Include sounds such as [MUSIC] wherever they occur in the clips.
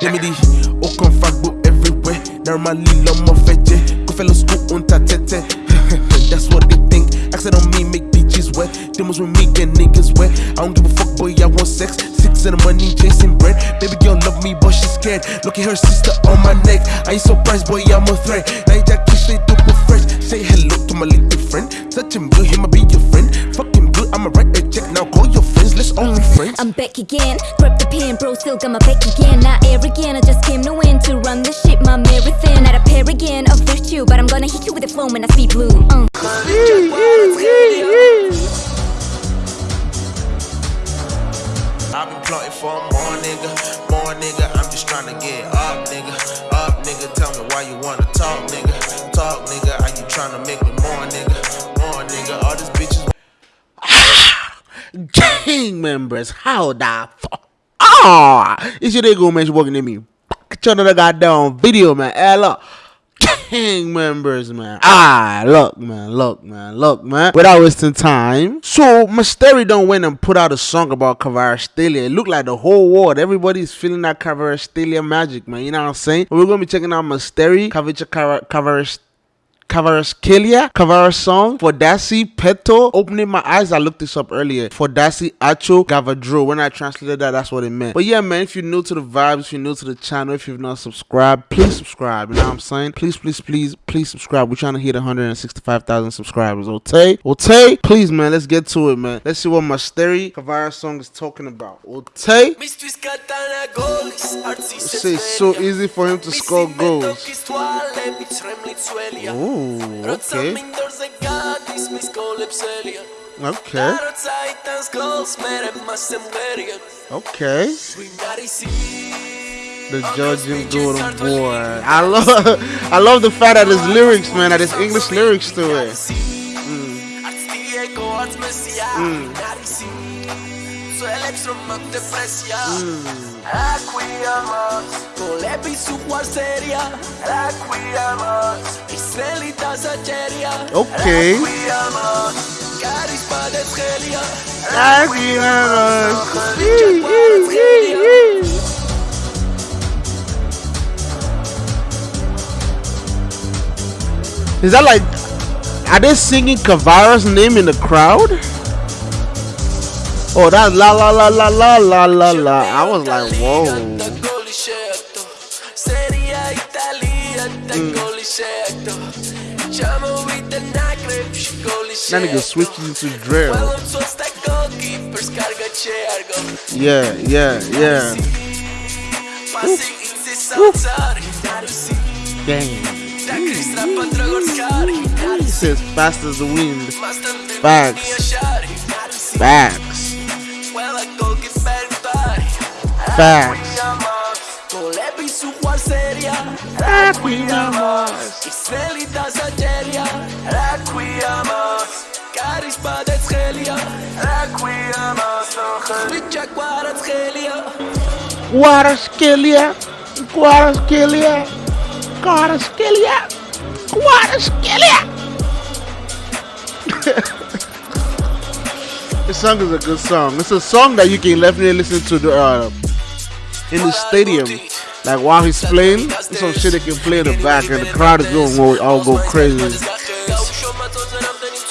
Gemini, aucun fuckboy everywhere. Normally, l'homme en fait, go fellow school on ta tête. [LAUGHS] That's what they think. Accent on me, make bitches wet. Demos with me, get niggas wet. I don't give a fuck, boy, I want sex. Six and the money, chasing bread. Baby girl love me, but she's scared. Look at her sister on my neck. I ain't surprised, boy, I'm a threat. Now you just kiss it super fresh. Say hello to my little friend. Touch him good, he might be your friend. Fuck him good, write a check. Now call your friends, let's only friends. I'm back again. Grab the pen, bro, still got my back again. Not arrogant, I just came to win. To run this shit, my marathon. Not a paragon of virtue, but I'm gonna hit you with a flow when I speed blue. Uh. I've been plotting for more nigga, more nigga. I'm just trying to get up, gang members, how the fuck? Ah, it's your nigga man, you walking at me. You another goddamn video, man. Hey, look. Gang members, man. Ah, look, man, look, man, look, man. Without wasting time. So, Mystery don't went and put out a song about Kavarastalia. It looked like the whole world, everybody's feeling that Kavarastalia magic, man. You know what I'm saying? We're gonna be checking out Mystery, Kavicha Kavarastalia. Kavaraskelia, Kavara song, for Dasi Peto. Opening my eyes, I looked this up earlier. For Dasi Acho Gavadro. When I translated that, that's what it meant. But yeah, man, if you're new to the vibes, if you're new to the channel, if you've not subscribed, please subscribe. You know what I'm saying? Please, please, please, please subscribe. We're trying to hit 165,000 subscribers. Okay? Okay? Please, man, let's get to it, man. Let's see what my Steri Kavara song is talking about. Okay? It's so easy for him to score goals. Ooh. Ooh, okay. Okay. Okay. The Georgian Golden Boy. I love [LAUGHS] I love the fact that there's lyrics, man, that there's English lyrics to it. Mm. Mm. Okay. Requiem, Karis padet helia Is that like are they singing Kavara's name in the crowd? Oh, that's la la la la la la la la. I was like, whoa. That nigga switches into drill. Yeah, yeah, yeah. Dang. He says fast as the wind. Facts. Facts. Facts. Israelita Karis padet helia Requiemos Switcha kwarat helia Guaraskelia. Guaraskelia. Guaraskelia. Guaraskelia. This song is a good song. It's a song that you can definitely listen to the, uh, in the stadium. Like while he's playing, some shit they can play in the back, and the crowd is going to all go crazy.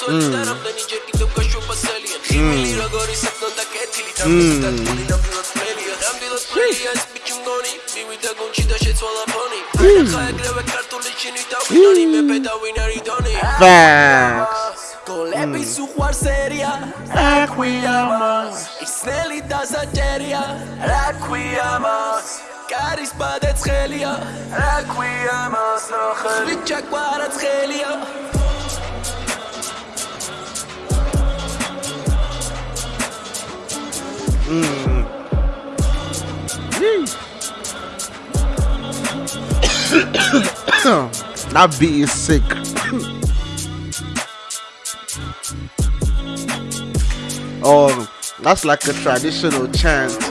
სოც და რამდენი ჯერ კიდევ გაშვება სელიან ხიმილი როგორი საკნონდა კეთილი და მუსიკა თული ნამდვილად მელია ნამდვილად მელია ეს ბიჭი მგონი. მივიდა გონჩი და შეცვალა ფონი. ახლა ეგრევე ქართული ჩინი და ვინონი მეფე და ვინარი დონი. ფაქს გოლების უყვარს ერია რა ქვია მას? ისნელი დასაჭერია რა ქვია მას? კარის ბადე ცხელია. რა ქვია მას ნახე? ვიჩაკვარა ცხელია helia that beat is sick. oh, that's like a traditional chant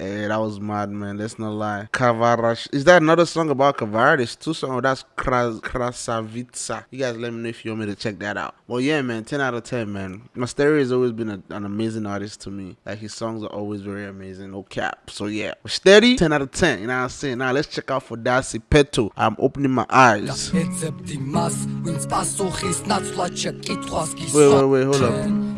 Hey, that was mad, man. Let's not lie. Kavarash. Is that another song about Kavara? There's two songs. Oh, that's Kras Krasavitsa. You guys let me know if you want me to check that out. Well, yeah, man. 10 out of 10, man. Mysterio has always been a, an amazing artist to me. Like, his songs are always very amazing. No cap. So, yeah. Steady, 10 out of 10. You know what I'm saying? Now, let's check out for Darcy Peto. I'm opening my eyes. Wait, wait, wait. Hold up.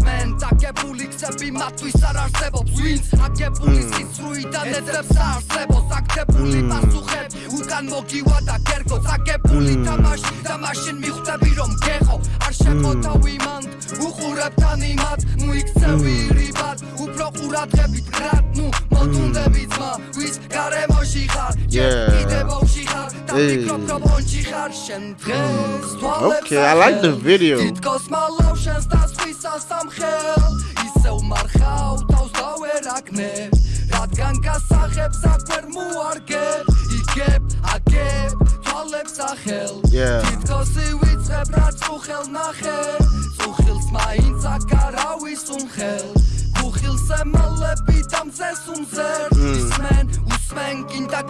უსმენ დაგებული ქცები მათთვის არ არსებობს ვინც აგებული სიცრუიდან ეძებს არსებობს. აქტებული პასუხები უკან მოგივა და კერგოც აგებული თამაში და მაშინ მიხვდები რომ გეხო არ შემოთავი მანდ უყურებ თან იმად ნუ იქცევი რიბად. უფრო ყურადღებით გრად ნუ მოდუნდები ძმა ვის გარემოში ხარ. Yeah. Okay, I like the video. რადგან გასახებს აქვერ მოარგე იქებ აგებ თვალებს ახელ თითქოს ივიწყებ რა წუხელ ნახე წუხილს მაინც აკარ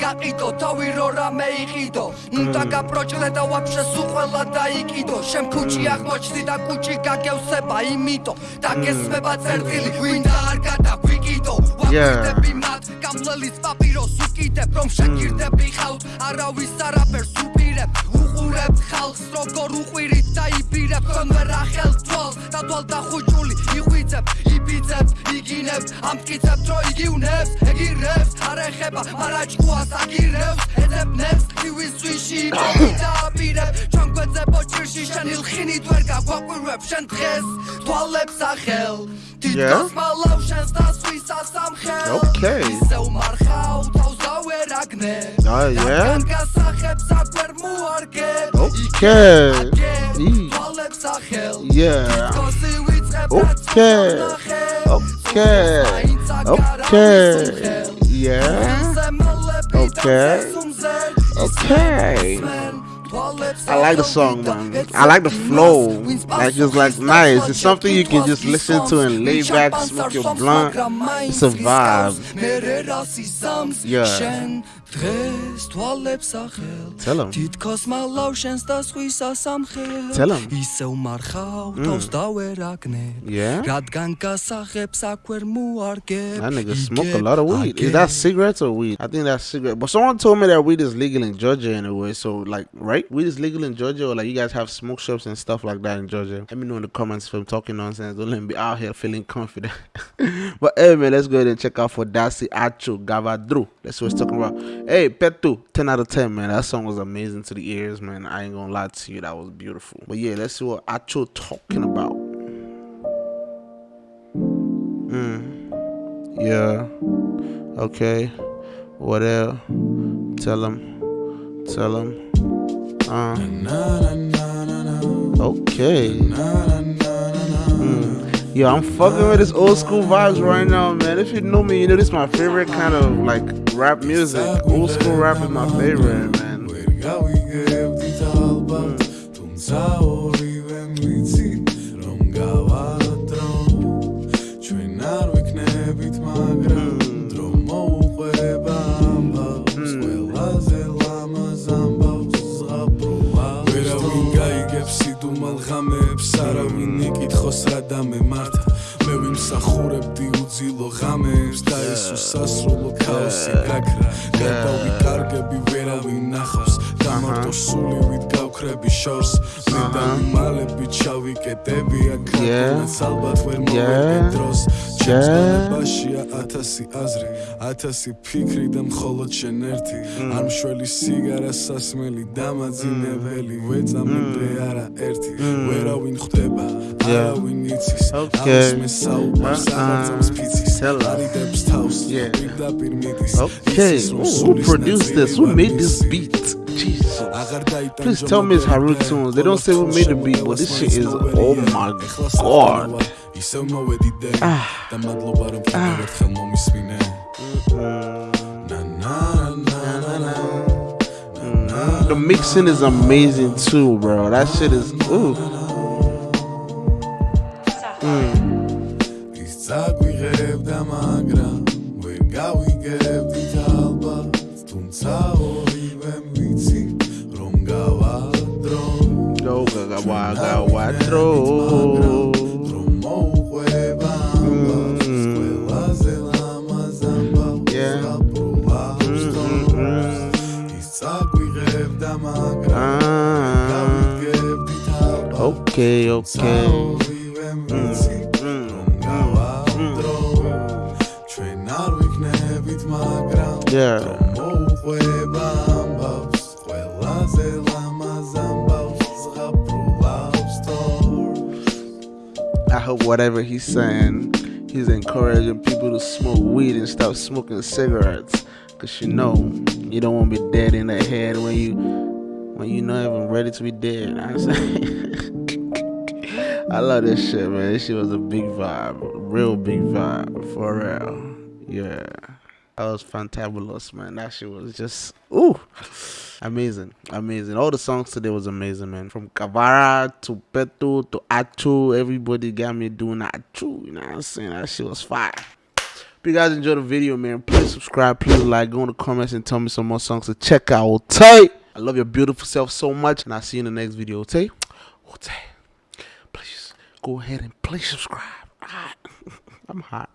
გაყიდო თავი რო რამე იყიდო უნდა გაპროჭრე და ვაფშე სულ ყველა დაიკიდო. შენ ქუჩი აღმოჩნდი და ქუჩი გაგევსება იმიტო და გესმება წერტილი ვინ და არ გადაგვიკიდო. ვაკვირდები მათ გამლელის პაპიროს უკიდებ რომ შეგირდები ხავთ არავის არაფერს უპირებ. უყურებ ხალხს როგორ უყვირით დაიბირებ თქვენ ვერ ახელ თვალს და თვალ და ხუჭული იღვიძებ. იბიძებ იგინებ ამტკიცებ რო იგივნებს ეგირებს არ ეხება მარაჭკუას აგირებს ეძებნებს ივის სვიში დააპირებ ჩვენ გვეძებ ოჭირში შენ ილხინით ვერ გაგვაყვირებ შენ დღეს თვალებს ახელ თითქოს მალავ შენს დასვის ასამხელ Okay. Ah, yeah? Okay. Yeah. Okay. Okay. Okay. Yeah. Okay. Okay. I like the song, man. I like the flow. Like it's like nice. It's something you can just listen to and lay back, smoke your blunt. It's a vibe. Yeah დღეს თვალებს ახელ Tell him. თითქოს მალავ შენს დასხვისა სამხელ Tell him. ისევ მარხავ თავს დავერაგნე Yeah? რადგან გასაღებს აქ ვერ მოარგებ That nigga smoke a lot of weed. Is that cigarettes or weed? I think that's cigarette. But someone told me that weed is legal in Georgia anyway. So like, right? Weed is legal in Georgia, or like you guys have smoke shops and stuff like that in Georgia. Let me know in the comments if I'm talking nonsense. Don't let me be out here feeling confident. [LAUGHS] but hey man, let's go ahead and check out for Darcy Acho Gavadru. That's what it's talking about. Hey, Petu, 10 out of 10, man. That song was amazing to the ears, man. I ain't gonna lie to you, that was beautiful. But yeah, let's see what Acho talking about. Mm. Yeah. Okay. Whatever. Tell him. Tell him. Uh. Okay. Mm. Yo, I'm fucking with this old school vibes right now, man. If you know me, you know this is my favorite kind of like rap music. Old school rap is my favorite, man. ღამეებს არავინ იკითხოს რა დამემართა მე ვიმსახურებდი უძილო ღამეებს და ეს უსასრულო შორს. მე და მალები ჩავიკეტები აქ ალბათ ვერ მოვერგე დროს. ჩემს განებაშია ათასი აზრი ათასი ფიქრი და მხოლოდ შენ ერთი. Mm. არ მშველი სიგარა სასმელი დამაძინებელი ვეწამებდე არა ერთი. ვერავინ ხვდება Mm. Არავინ იცის Okay. მე საუბარს Uh-uh. აღაწევს ფიცის არიდებს თავს პირდაპირ მიდის. Ooh, who produced this? Who made this beat? Please tell me it's Haru tunes. They don't say who made the beat, but this shit is oh my god. Ah. The ah. mixing is amazing too, bro. That shit is ooh. Mm. Izaguireb di talba, mm. mm-hmm. okay, okay. Mm-hmm. Mm-hmm. ori I hope whatever he's saying, he's encouraging people to smoke weed and stop smoking cigarettes. Cause you know, you don't want to be dead in the head when you when you not even ready to be dead. I'm saying? [LAUGHS] I love this shit, man. This shit was a big vibe. Real big vibe. For real. Yeah. That was fantabulous, man. That shit was just ooh. Amazing, amazing. All the songs today was amazing, man. From Kavara to Petu to Achu, everybody got me doing Achu. You know what I'm saying? That shit was fire. If you guys enjoyed the video, man, please subscribe, please like, go in the comments and tell me some more songs to check out. Okay? I love your beautiful self so much, and I'll see you in the next video. Okay? Okay. Please go ahead and please subscribe. [LAUGHS] I'm hot.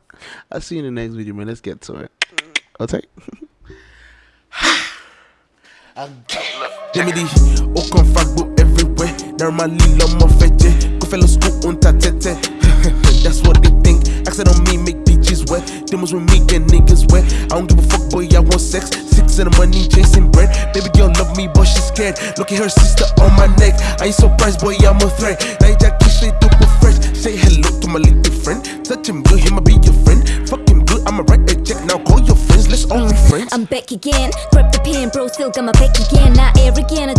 I'll see you in the next video, man. Let's get to it. Okay? Jimmy D, aucun fuckboy everywhere. Normally, l'homme fait Go fellow school on ta tete. [LAUGHS] That's what they think. Accent on me, make bitches wet. Demons with me, get niggas wet. I don't give a fuck, boy, I want sex. Six in the money, chasing bread. Baby girl love me, but she's scared. Look at her sister on my neck. I ain't surprised, boy, I'm a threat. Now just kiss straight up fresh. Say hello to my little back again. Grab the pen, bro, still got my back again. Not arrogant,